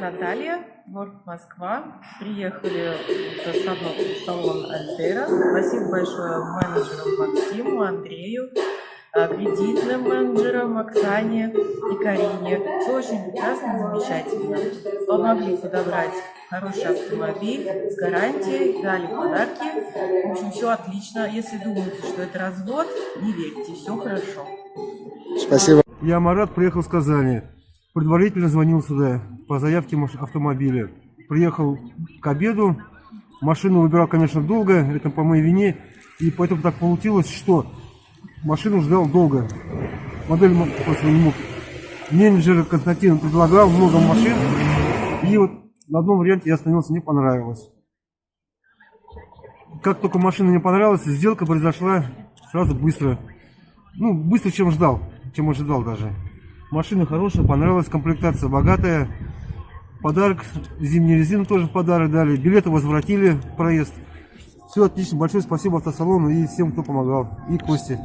Наталья, город Москва. Приехали в автосалон салон Альтера. Спасибо большое менеджерам Максиму, Андрею, а, кредитным менеджерам Оксане и Карине. Все очень прекрасно, замечательно. Помогли подобрать хороший автомобиль с гарантией, дали подарки. В общем, все отлично. Если думаете, что это развод, не верьте, все хорошо. Спасибо. Я Марат, приехал с Казани. Предварительно звонил сюда по заявке автомобиля. Приехал к обеду. Машину выбирал, конечно, долго. Это по моей вине. И поэтому так получилось, что машину ждал долго. Модель просто не мог. Менеджер Константин предлагал много машин. И вот на одном варианте я остановился, не понравилось. Как только машина не понравилась, сделка произошла сразу быстро. Ну, быстро, чем ждал, чем ожидал даже. Машина хорошая, понравилась, комплектация богатая. Подарок, зимнюю резину тоже в подарок дали. Билеты возвратили, проезд. Все отлично, большое спасибо автосалону и всем, кто помогал. И Косте.